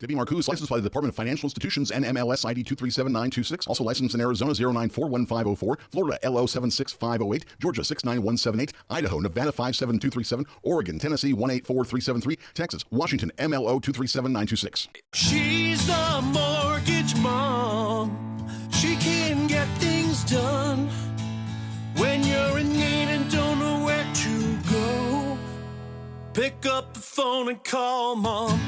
Debbie Marcoux licensed by the Department of Financial Institutions and MLS ID 237926. Also licensed in Arizona 0941504, Florida LO 76508, Georgia 69178, Idaho, Nevada 57237, Oregon, Tennessee 184373, Texas, Washington MLO 237926. She's the mortgage mom. She can get things done when you're in need and don't know where to go. Pick up the phone and call mom.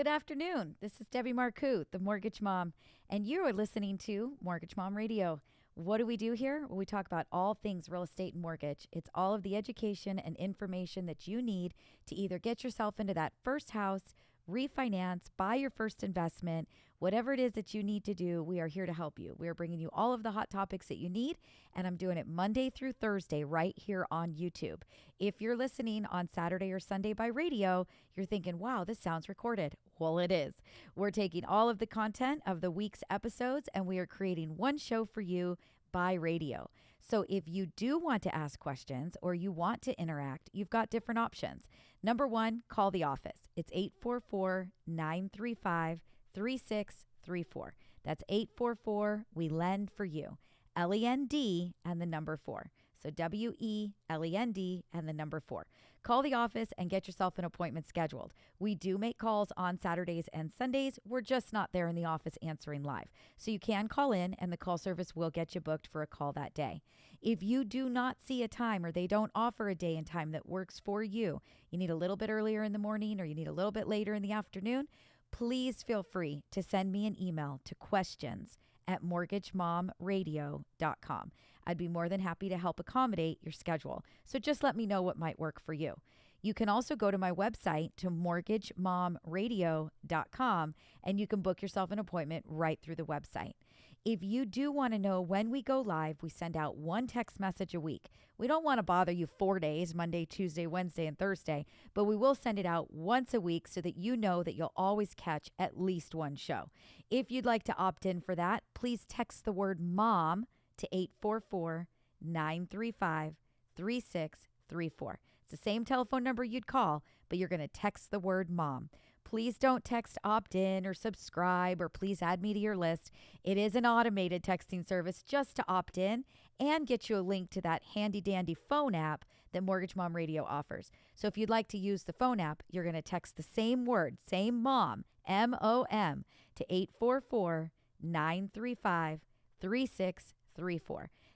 Good afternoon. This is Debbie Marcoux, the mortgage mom, and you are listening to Mortgage Mom Radio. What do we do here? Well, we talk about all things real estate and mortgage. It's all of the education and information that you need to either get yourself into that first house, refinance, buy your first investment, whatever it is that you need to do, we are here to help you. We are bringing you all of the hot topics that you need, and I'm doing it Monday through Thursday right here on YouTube. If you're listening on Saturday or Sunday by radio, you're thinking, wow, this sounds recorded. Well, it is. We're taking all of the content of the week's episodes and we are creating one show for you by radio. So if you do want to ask questions or you want to interact, you've got different options. Number one, call the office. It's 844 935 3634. That's 844 We Lend for You. L E N D and the number four. So W E L E N D and the number four. Call the office and get yourself an appointment scheduled. We do make calls on Saturdays and Sundays. We're just not there in the office answering live. So you can call in and the call service will get you booked for a call that day. If you do not see a time or they don't offer a day and time that works for you, you need a little bit earlier in the morning or you need a little bit later in the afternoon, please feel free to send me an email to questions at mortgagemomradio.com. I'd be more than happy to help accommodate your schedule. So just let me know what might work for you. You can also go to my website to mortgagemomradio.com and you can book yourself an appointment right through the website. If you do want to know when we go live, we send out one text message a week. We don't want to bother you four days Monday, Tuesday, Wednesday, and Thursday, but we will send it out once a week so that you know that you'll always catch at least one show. If you'd like to opt in for that, please text the word mom to 844 935 3634. It's the same telephone number you'd call, but you're going to text the word mom. Please don't text opt in or subscribe or please add me to your list. It is an automated texting service just to opt in and get you a link to that handy dandy phone app that Mortgage Mom Radio offers. So if you'd like to use the phone app, you're going to text the same word, same mom, M O M, to 844 935 3634.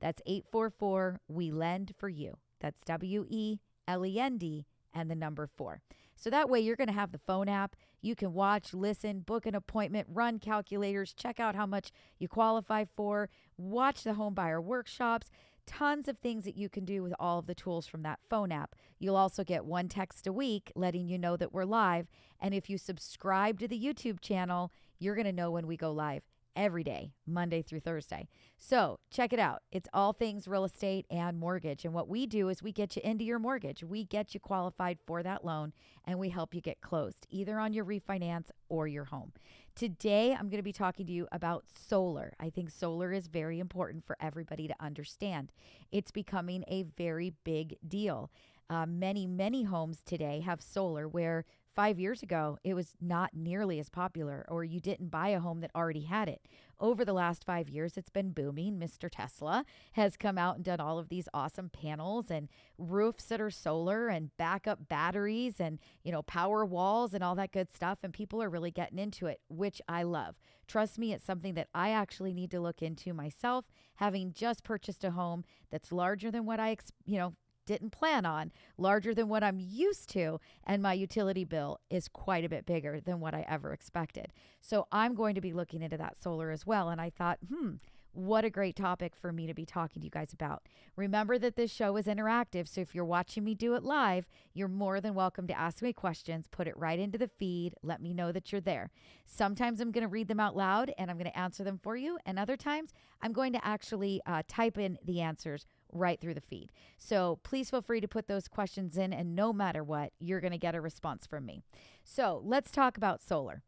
That's 844 We Lend for You. That's W E L E N D and the number four. So that way you're going to have the phone app. You can watch, listen, book an appointment, run calculators, check out how much you qualify for, watch the home buyer workshops, tons of things that you can do with all of the tools from that phone app. You'll also get one text a week letting you know that we're live. And if you subscribe to the YouTube channel, you're going to know when we go live every day, Monday through Thursday. So check it out. It's all things real estate and mortgage. And what we do is we get you into your mortgage, we get you qualified for that loan, and we help you get closed, either on your refinance or your home. Today, I'm going to be talking to you about solar. I think solar is very important for everybody to understand. It's becoming a very big deal. Uh, many, many homes today have solar where five years ago, it was not nearly as popular, or you didn't buy a home that already had it. Over the last five years, it's been booming. Mr. Tesla has come out and done all of these awesome panels and roofs that are solar and backup batteries and, you know, power walls and all that good stuff. And people are really getting into it, which I love. Trust me, it's something that I actually need to look into myself, having just purchased a home that's larger than what I, you know, didn't plan on, larger than what I'm used to, and my utility bill is quite a bit bigger than what I ever expected. So I'm going to be looking into that solar as well. And I thought, hmm, what a great topic for me to be talking to you guys about. Remember that this show is interactive, so if you're watching me do it live, you're more than welcome to ask me questions, put it right into the feed, let me know that you're there. Sometimes I'm going to read them out loud and I'm going to answer them for you, and other times I'm going to actually uh, type in the answers right through the feed. So please feel free to put those questions in, and no matter what, you're going to get a response from me. So let's talk about solar.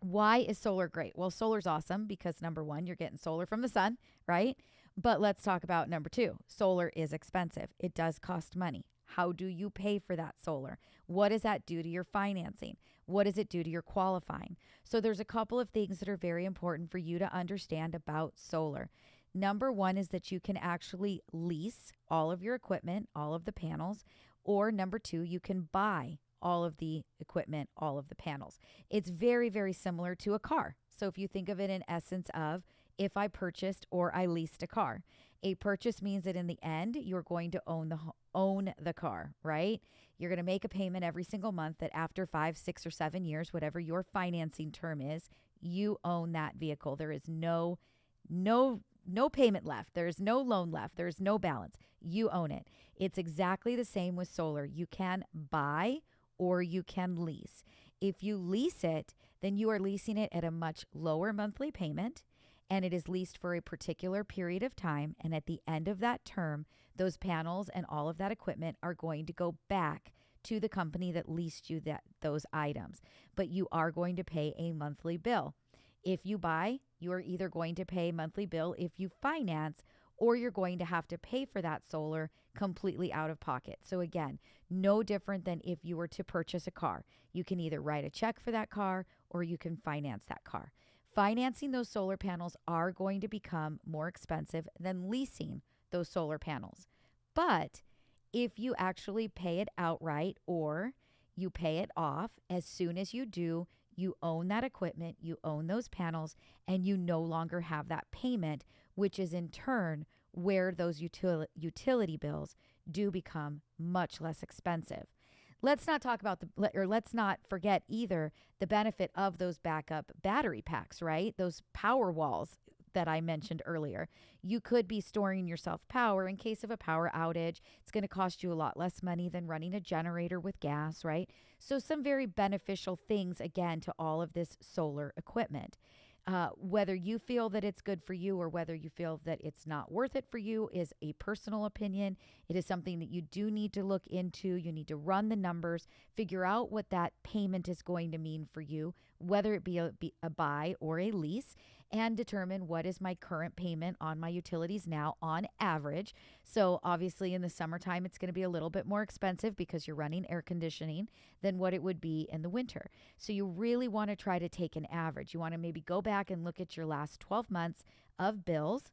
Why is solar great? Well, solar's awesome because number one, you're getting solar from the sun, right? But let's talk about number two. Solar is expensive. It does cost money. How do you pay for that solar? What does that do to your financing? What does it do to your qualifying? So, there's a couple of things that are very important for you to understand about solar. Number one is that you can actually lease all of your equipment, all of the panels, or number two, you can buy all of the equipment, all of the panels. It's very, very similar to a car. So if you think of it in essence of if I purchased or I leased a car, a purchase means that in the end you're going to own the own the car, right? You're going to make a payment every single month that after 5, 6 or 7 years, whatever your financing term is, you own that vehicle. There is no no no payment left. There's no loan left. There's no balance. You own it. It's exactly the same with solar. You can buy or you can lease. If you lease it, then you are leasing it at a much lower monthly payment and it is leased for a particular period of time. And at the end of that term, those panels and all of that equipment are going to go back to the company that leased you that those items. But you are going to pay a monthly bill. If you buy, you are either going to pay monthly bill if you finance or you're going to have to pay for that solar completely out of pocket. So, again, no different than if you were to purchase a car. You can either write a check for that car or you can finance that car. Financing those solar panels are going to become more expensive than leasing those solar panels. But if you actually pay it outright or you pay it off, as soon as you do, you own that equipment, you own those panels, and you no longer have that payment, which is in turn where those util- utility bills do become much less expensive. Let's not talk about the, or let's not forget either the benefit of those backup battery packs, right? Those power walls that I mentioned earlier. You could be storing yourself power in case of a power outage. It's going to cost you a lot less money than running a generator with gas, right? So, some very beneficial things, again, to all of this solar equipment. Uh, whether you feel that it's good for you or whether you feel that it's not worth it for you is a personal opinion. It is something that you do need to look into. You need to run the numbers, figure out what that payment is going to mean for you, whether it be a, be a buy or a lease and determine what is my current payment on my utilities now on average. So, obviously, in the summertime, it's going to be a little bit more expensive because you're running air conditioning than what it would be in the winter. So, you really want to try to take an average. You want to maybe go back and look at your last 12 months of bills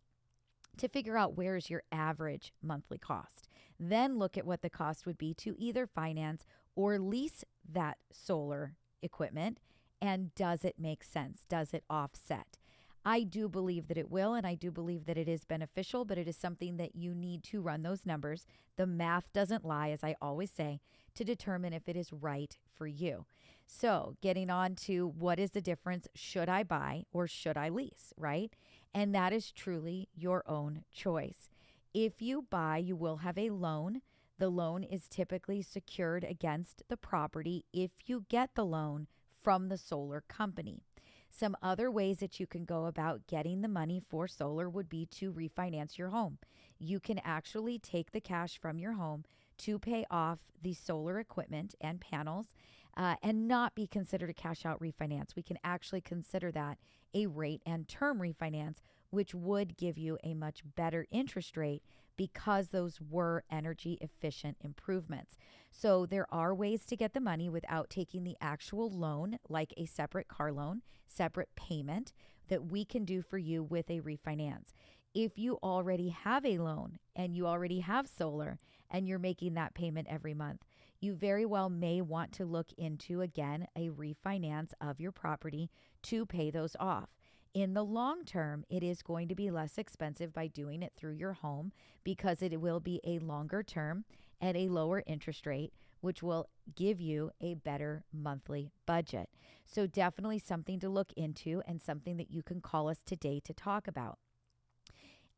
to figure out where's your average monthly cost. Then look at what the cost would be to either finance or lease that solar equipment and does it make sense? Does it offset? I do believe that it will, and I do believe that it is beneficial, but it is something that you need to run those numbers. The math doesn't lie, as I always say, to determine if it is right for you. So, getting on to what is the difference should I buy or should I lease, right? And that is truly your own choice. If you buy, you will have a loan. The loan is typically secured against the property if you get the loan from the solar company. Some other ways that you can go about getting the money for solar would be to refinance your home. You can actually take the cash from your home to pay off the solar equipment and panels uh, and not be considered a cash out refinance. We can actually consider that a rate and term refinance, which would give you a much better interest rate because those were energy efficient improvements. So there are ways to get the money without taking the actual loan, like a separate car loan, separate payment that we can do for you with a refinance. If you already have a loan and you already have solar and you're making that payment every month, you very well may want to look into again a refinance of your property to pay those off. In the long term, it is going to be less expensive by doing it through your home because it will be a longer term at a lower interest rate, which will give you a better monthly budget. So, definitely something to look into and something that you can call us today to talk about.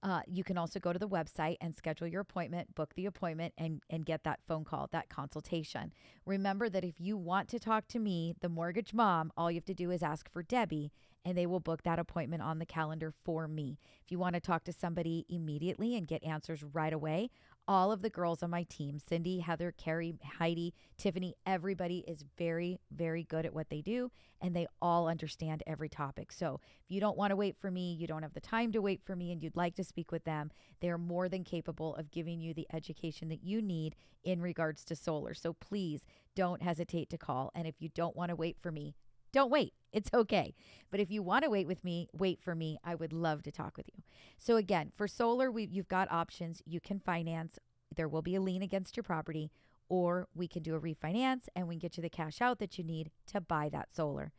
Uh, you can also go to the website and schedule your appointment, book the appointment, and, and get that phone call, that consultation. Remember that if you want to talk to me, the mortgage mom, all you have to do is ask for Debbie, and they will book that appointment on the calendar for me. If you want to talk to somebody immediately and get answers right away, all of the girls on my team Cindy, Heather, Carrie, Heidi, Tiffany everybody is very, very good at what they do and they all understand every topic. So if you don't want to wait for me, you don't have the time to wait for me, and you'd like to speak with them, they're more than capable of giving you the education that you need in regards to solar. So please don't hesitate to call. And if you don't want to wait for me, don't wait. It's okay. But if you want to wait with me, wait for me. I would love to talk with you. So again, for solar, we you've got options. You can finance. There will be a lien against your property, or we can do a refinance and we can get you the cash out that you need to buy that solar.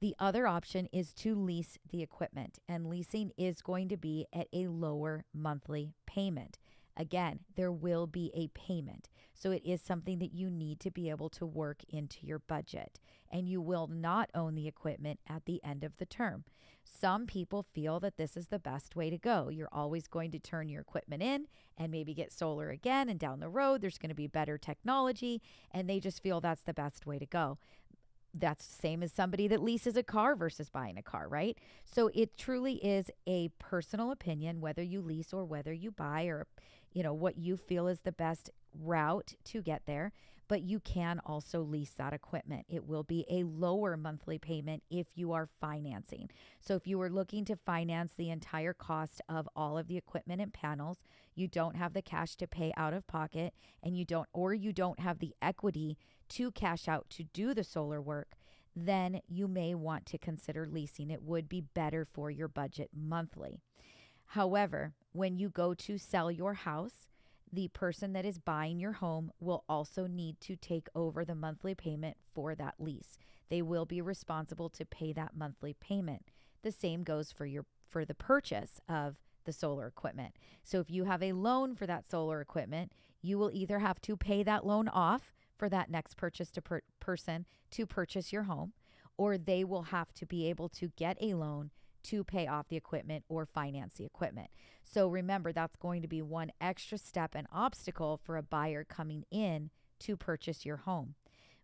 The other option is to lease the equipment, and leasing is going to be at a lower monthly payment. Again, there will be a payment. So it is something that you need to be able to work into your budget. And you will not own the equipment at the end of the term. Some people feel that this is the best way to go. You're always going to turn your equipment in and maybe get solar again. And down the road, there's going to be better technology. And they just feel that's the best way to go that's the same as somebody that leases a car versus buying a car, right? So it truly is a personal opinion whether you lease or whether you buy or you know what you feel is the best route to get there but you can also lease that equipment. It will be a lower monthly payment if you are financing. So, if you are looking to finance the entire cost of all of the equipment and panels, you don't have the cash to pay out of pocket, and you don't, or you don't have the equity to cash out to do the solar work, then you may want to consider leasing. It would be better for your budget monthly. However, when you go to sell your house, the person that is buying your home will also need to take over the monthly payment for that lease. They will be responsible to pay that monthly payment. The same goes for your for the purchase of the solar equipment. So if you have a loan for that solar equipment, you will either have to pay that loan off for that next purchase to per- person to purchase your home or they will have to be able to get a loan to pay off the equipment or finance the equipment. So remember, that's going to be one extra step and obstacle for a buyer coming in to purchase your home.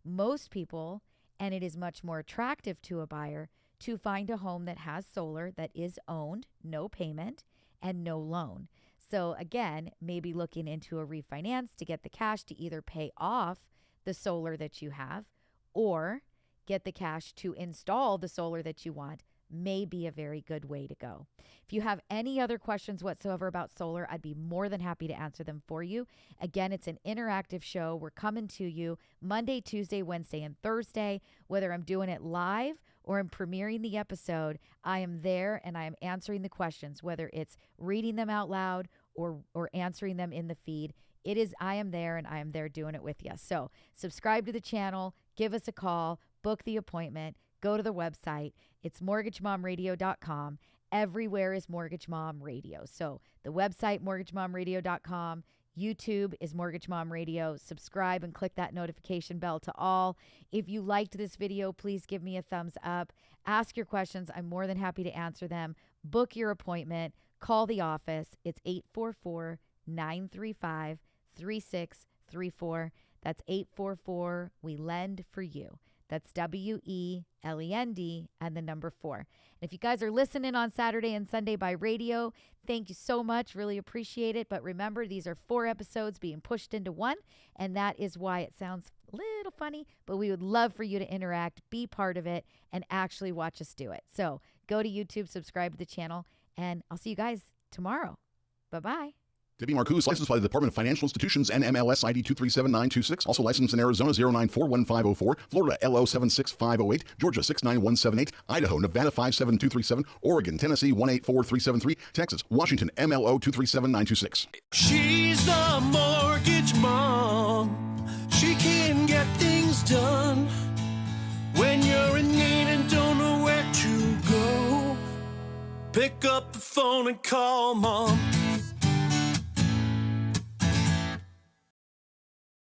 Most people, and it is much more attractive to a buyer to find a home that has solar that is owned, no payment, and no loan. So, again, maybe looking into a refinance to get the cash to either pay off the solar that you have or get the cash to install the solar that you want may be a very good way to go. If you have any other questions whatsoever about solar, I'd be more than happy to answer them for you. Again, it's an interactive show. We're coming to you Monday, Tuesday, Wednesday, and Thursday. Whether I'm doing it live or I'm premiering the episode, I am there and I am answering the questions, whether it's reading them out loud or or answering them in the feed. It is I am there and I am there doing it with you. So, subscribe to the channel, give us a call, book the appointment go to the website. It's mortgagemomradio.com. Everywhere is Mortgage Mom Radio. So the website, mortgagemomradio.com. YouTube is Mortgage Mom Radio. Subscribe and click that notification bell to all. If you liked this video, please give me a thumbs up. Ask your questions. I'm more than happy to answer them. Book your appointment. Call the office. It's 844 935 3634. That's 844 We Lend for You. That's W E L E N D and the number four. And if you guys are listening on Saturday and Sunday by radio, thank you so much. Really appreciate it. But remember, these are four episodes being pushed into one, and that is why it sounds a little funny. But we would love for you to interact, be part of it, and actually watch us do it. So go to YouTube, subscribe to the channel, and I'll see you guys tomorrow. Bye bye. Debbie Marcoux, licensed by the Department of Financial Institutions and MLS ID 237926. Also licensed in Arizona 0941504, Florida LO 76508, Georgia 69178, Idaho, Nevada 57237, Oregon, Tennessee 184373, Texas, Washington MLO 237926. She's the mortgage mom. She can get things done when you're in need and don't know where to go. Pick up the phone and call mom.